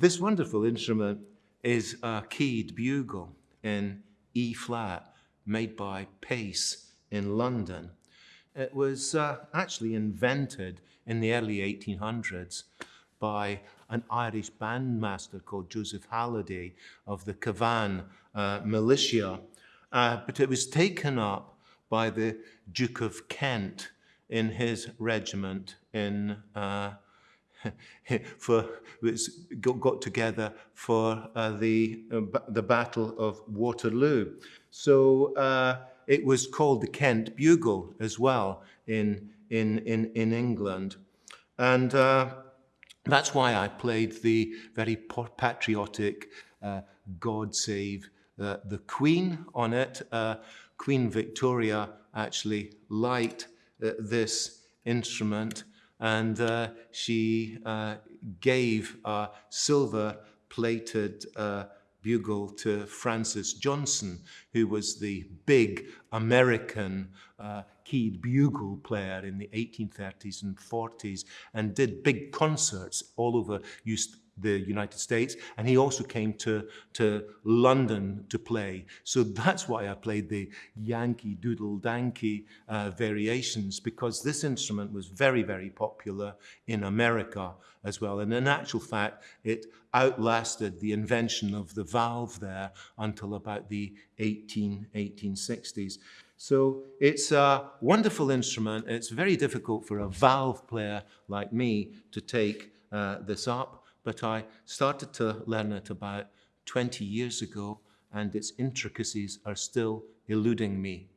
This wonderful instrument is a keyed bugle in E flat made by Pace in London. It was uh, actually invented in the early 1800s by an Irish bandmaster called Joseph Halliday of the Cavan uh, militia. Uh, but it was taken up by the Duke of Kent in his regiment in uh, for got, got together for uh, the uh, the Battle of Waterloo. So uh, it was called the Kent Bugle as well in in in in England, and uh, that's why I played the very patriotic uh, "God Save uh, the Queen" on it. Queen Victoria actually liked this instrument and uh, she uh, gave a silver-plated uh, bugle to Francis Johnson, who was the big American uh, keyed bugle player in the 1830s and 40s and did big concerts all over, the United States, and he also came to, to London to play. So that's why I played the Yankee Doodle Dandy uh, variations, because this instrument was very, very popular in America as well. And in actual fact, it outlasted the invention of the valve there until about the 18, 1860s. So it's a wonderful instrument. It's very difficult for a valve player like me to take uh, this up but I started to learn it about 20 years ago and its intricacies are still eluding me.